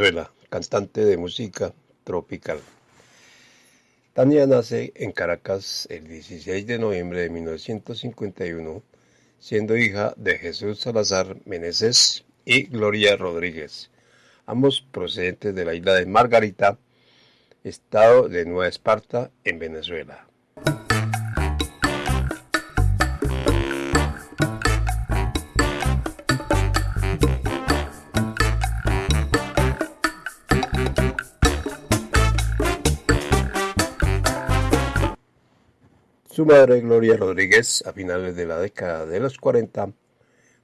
Venezuela, cantante de música tropical. Tania nace en Caracas el 16 de noviembre de 1951, siendo hija de Jesús Salazar Meneses y Gloria Rodríguez, ambos procedentes de la isla de Margarita, estado de Nueva Esparta, en Venezuela. Su madre, Gloria Rodríguez, a finales de la década de los 40,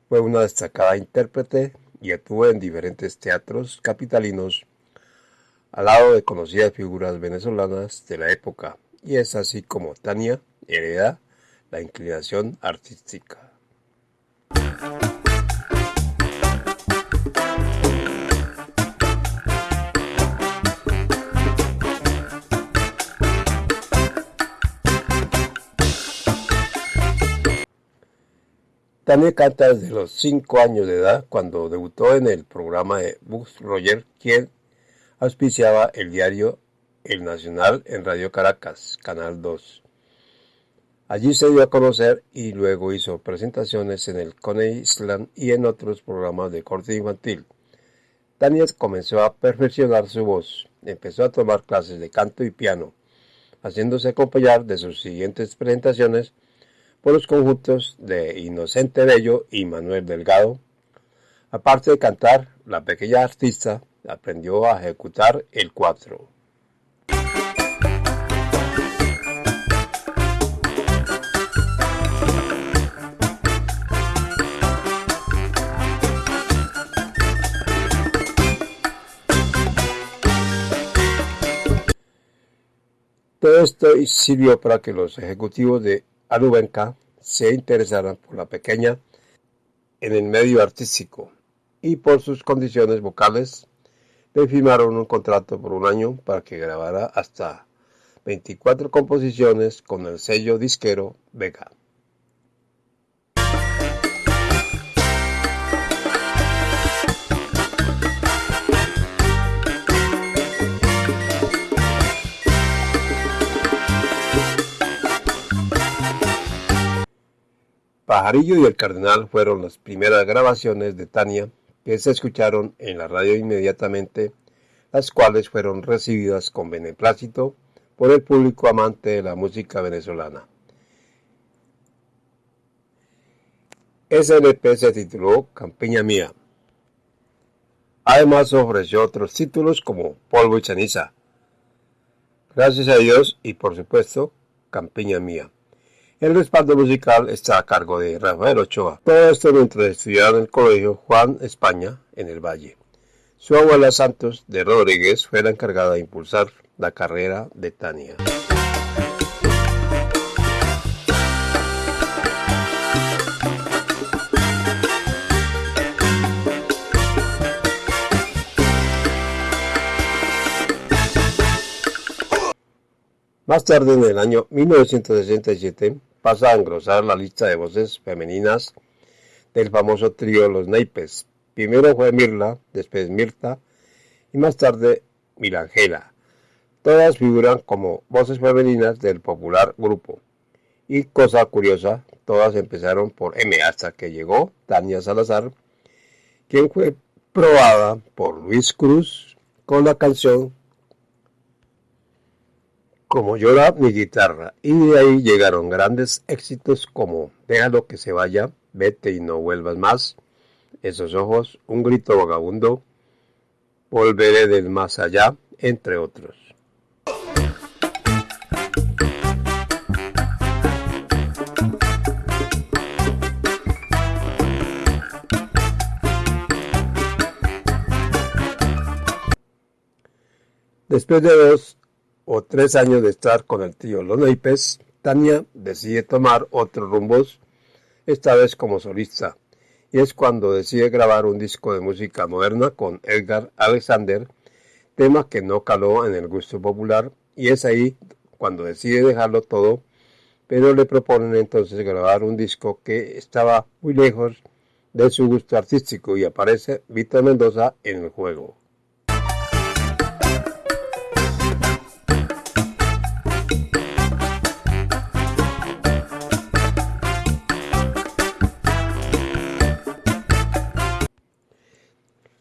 fue una destacada intérprete y actuó en diferentes teatros capitalinos al lado de conocidas figuras venezolanas de la época, y es así como Tania hereda la inclinación artística. Tania canta desde los 5 años de edad cuando debutó en el programa de Bus Roger, quien auspiciaba el diario El Nacional en Radio Caracas, Canal 2. Allí se dio a conocer y luego hizo presentaciones en el Coney Island y en otros programas de corte infantil. Tania comenzó a perfeccionar su voz, empezó a tomar clases de canto y piano, haciéndose acompañar de sus siguientes presentaciones por los conjuntos de Inocente Bello y Manuel Delgado. Aparte de cantar, la pequeña artista aprendió a ejecutar el cuatro. Todo esto sirvió para que los ejecutivos de Alubenca se interesaran por la pequeña en el medio artístico y por sus condiciones vocales le firmaron un contrato por un año para que grabara hasta 24 composiciones con el sello disquero Vega. Pajarillo y el Cardenal fueron las primeras grabaciones de Tania que se escucharon en la radio inmediatamente, las cuales fueron recibidas con beneplácito por el público amante de la música venezolana. SLP se tituló Campiña Mía. Además ofreció otros títulos como Polvo y Ceniza. Gracias a Dios y por supuesto Campiña Mía. El respaldo musical está a cargo de Rafael Ochoa. Todo esto mientras estudiaba en el colegio Juan España en el Valle. Su abuela Santos de Rodríguez fue la encargada de impulsar la carrera de Tania. Más tarde, en el año 1967, pasa a engrosar la lista de voces femeninas del famoso trío Los Naipes. Primero fue Mirla, después Mirta y más tarde Milangela. Todas figuran como voces femeninas del popular grupo. Y cosa curiosa, todas empezaron por M hasta que llegó Tania Salazar, quien fue probada por Luis Cruz con la canción como llora mi guitarra, y de ahí llegaron grandes éxitos como Déjalo que se vaya, Vete y no vuelvas más, Esos ojos, Un grito vagabundo, Volveré del más allá, entre otros. Después de dos o tres años de estar con el tío Naipes, Tania decide tomar otros rumbos, esta vez como solista, y es cuando decide grabar un disco de música moderna con Edgar Alexander, tema que no caló en el gusto popular, y es ahí cuando decide dejarlo todo, pero le proponen entonces grabar un disco que estaba muy lejos de su gusto artístico y aparece Víctor Mendoza en el juego.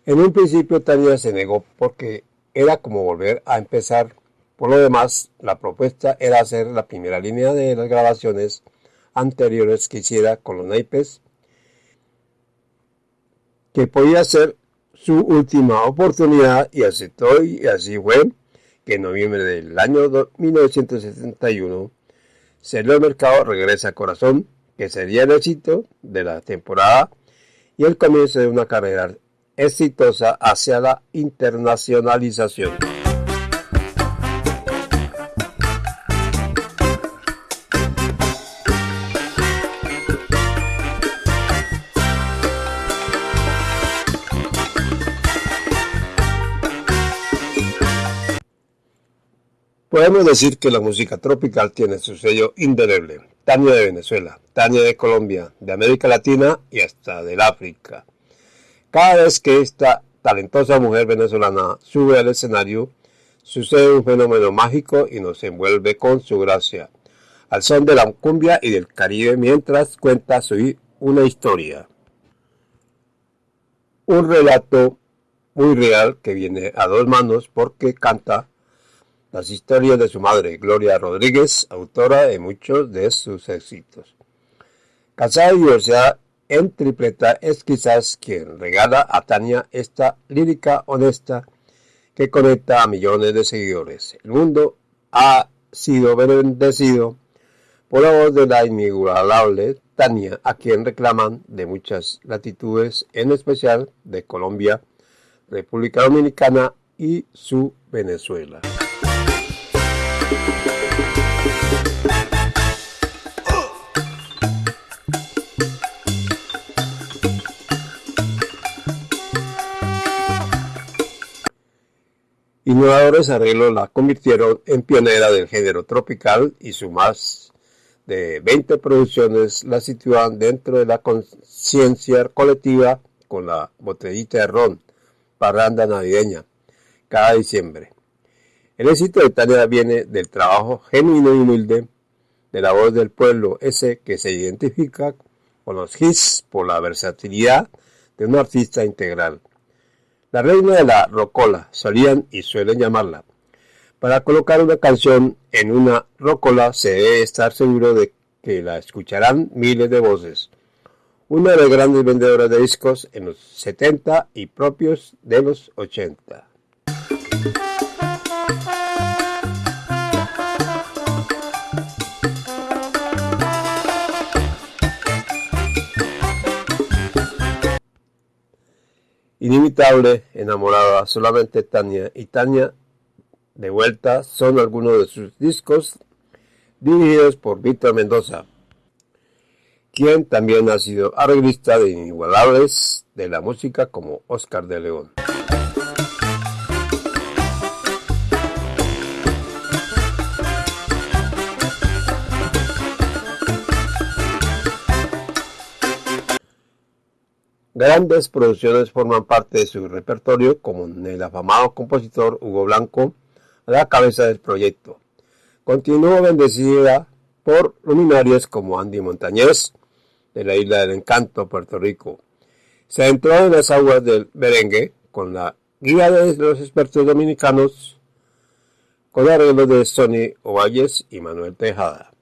En un principio Tania se negó porque era como volver a empezar. Por lo demás, la propuesta era hacer la primera línea de las grabaciones anteriores que hiciera con los naipes, que podía ser su última oportunidad y aceptó y así fue que en noviembre del año 1971 salió al mercado Regresa Corazón, que sería el éxito de la temporada y el comienzo de una carrera exitosa hacia la internacionalización. Podemos decir que la música tropical tiene su sello indeleble. Tania de Venezuela, Tania de Colombia, de América Latina y hasta del África. Cada vez que esta talentosa mujer venezolana sube al escenario, sucede un fenómeno mágico y nos envuelve con su gracia, al son de la cumbia y del Caribe mientras cuenta su, una historia. Un relato muy real que viene a dos manos porque canta las historias de su madre, Gloria Rodríguez, autora de muchos de sus éxitos. Casada y divorciada en tripleta es quizás quien regala a Tania esta lírica honesta que conecta a millones de seguidores. El mundo ha sido bendecido por la voz de la inigualable Tania, a quien reclaman de muchas latitudes, en especial de Colombia, República Dominicana y su Venezuela. Innovadores arreglos la convirtieron en pionera del género tropical y su más de 20 producciones la sitúan dentro de la conciencia colectiva con la botellita de ron, parranda navideña, cada diciembre. El éxito de Tania viene del trabajo genuino y humilde de la voz del pueblo, ese que se identifica con los hits por la versatilidad de un artista integral. La reina de la rocola, solían y suelen llamarla. Para colocar una canción en una rocola se debe estar seguro de que la escucharán miles de voces. Una de las grandes vendedoras de discos en los 70 y propios de los 80. Inimitable, enamorada, solamente Tania y Tania de vuelta son algunos de sus discos dirigidos por Víctor Mendoza, quien también ha sido arreglista de inigualables de la música como Oscar de León. Grandes producciones forman parte de su repertorio, como el afamado compositor Hugo Blanco, a la cabeza del proyecto. Continuó bendecida por luminarias como Andy Montañez, de la Isla del Encanto, Puerto Rico. Se entró en las aguas del merengue con la guía de los expertos dominicanos, con arreglos de Sonny Ovalles y Manuel Tejada.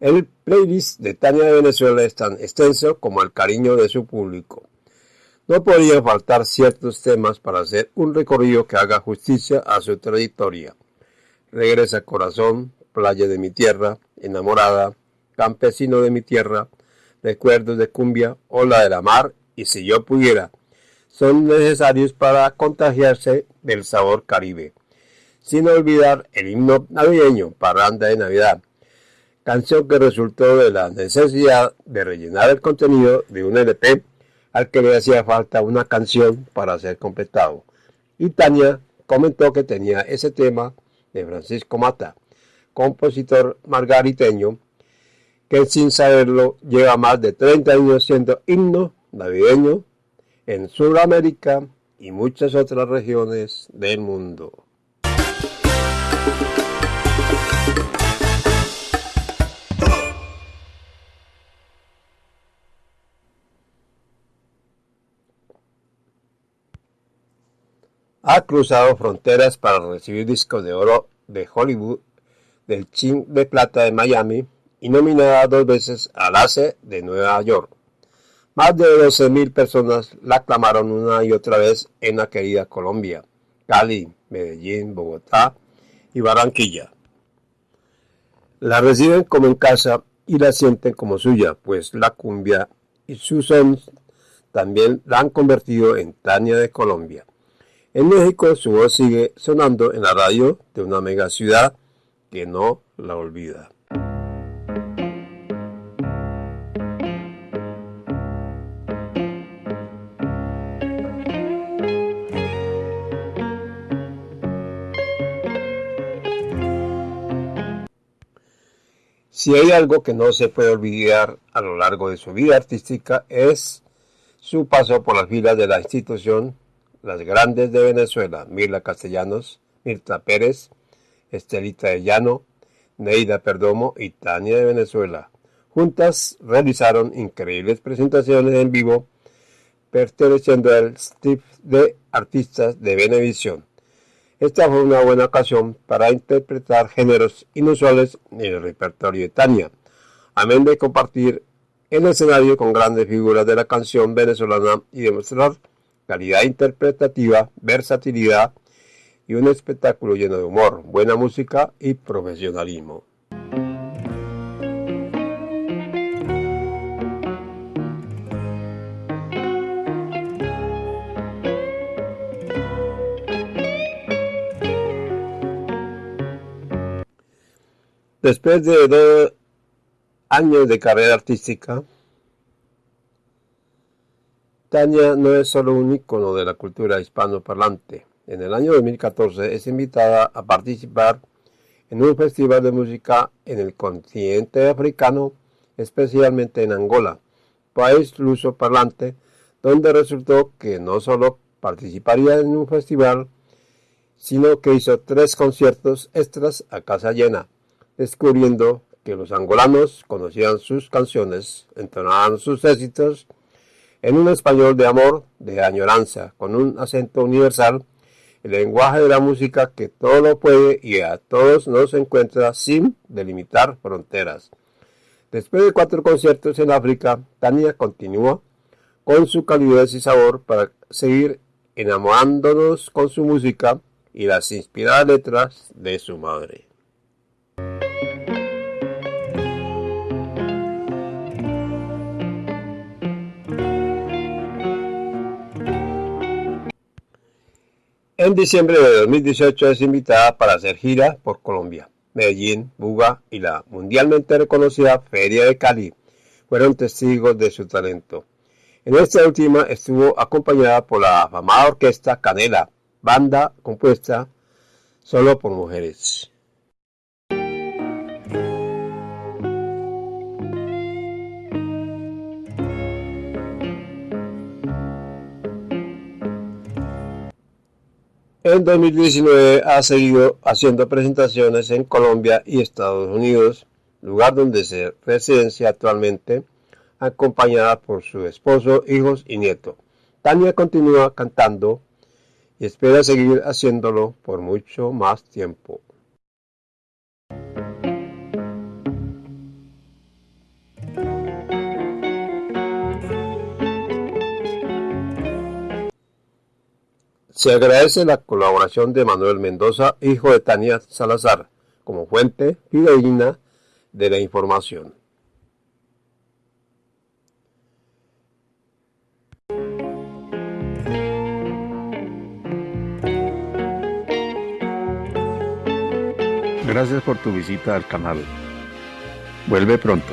El playlist de Tania de Venezuela es tan extenso como el cariño de su público. No podrían faltar ciertos temas para hacer un recorrido que haga justicia a su trayectoria. Regresa Corazón, Playa de mi Tierra, Enamorada, Campesino de mi Tierra, Recuerdos de Cumbia, Ola de la Mar y Si yo pudiera, son necesarios para contagiarse del sabor caribe. Sin olvidar el himno navideño, Parranda de Navidad, canción que resultó de la necesidad de rellenar el contenido de un LP al que le hacía falta una canción para ser completado. Y Tania comentó que tenía ese tema de Francisco Mata, compositor margariteño, que sin saberlo lleva más de 30 años siendo himno navideño en Sudamérica y muchas otras regiones del mundo. Ha cruzado fronteras para recibir discos de oro de Hollywood, del Chin de Plata de Miami y nominada dos veces al ACE de Nueva York. Más de 12.000 personas la aclamaron una y otra vez en la querida Colombia, Cali, Medellín, Bogotá y Barranquilla. La reciben como en casa y la sienten como suya, pues la cumbia y sus sons también la han convertido en Tania de Colombia. En México su voz sigue sonando en la radio de una mega ciudad que no la olvida. Si hay algo que no se puede olvidar a lo largo de su vida artística es su paso por las filas de la institución Las Grandes de Venezuela, Mirla Castellanos, Mirta Pérez, Estelita de Llano, Neida Perdomo y Tania de Venezuela. Juntas realizaron increíbles presentaciones en vivo perteneciendo al Steve de artistas de Venevisión. Esta fue una buena ocasión para interpretar géneros inusuales en el repertorio de Tania, amén de compartir el escenario con grandes figuras de la canción venezolana y demostrar calidad interpretativa, versatilidad y un espectáculo lleno de humor, buena música y profesionalismo. Después de dos años de carrera artística, Tania no es solo un icono de la cultura hispanoparlante. En el año 2014 es invitada a participar en un festival de música en el continente africano, especialmente en Angola, país luso parlante, donde resultó que no solo participaría en un festival, sino que hizo tres conciertos extras a casa llena descubriendo que los angolanos conocían sus canciones, entonaban sus éxitos en un español de amor, de añoranza, con un acento universal, el lenguaje de la música que todo lo puede y a todos nos encuentra sin delimitar fronteras. Después de cuatro conciertos en África, Tania continúa con su calidez y sabor para seguir enamorándonos con su música y las inspiradas letras de su madre. En diciembre de 2018 es invitada para hacer gira por Colombia. Medellín, Buga y la mundialmente reconocida Feria de Cali fueron testigos de su talento. En esta última estuvo acompañada por la afamada orquesta Canela, banda compuesta solo por mujeres. En 2019 ha seguido haciendo presentaciones en Colombia y Estados Unidos, lugar donde se residencia actualmente, acompañada por su esposo, hijos y nieto. Tania continúa cantando y espera seguir haciéndolo por mucho más tiempo. Se agradece la colaboración de Manuel Mendoza, hijo de Tania Salazar, como fuente fidedigna de la información. Gracias por tu visita al canal. Vuelve pronto.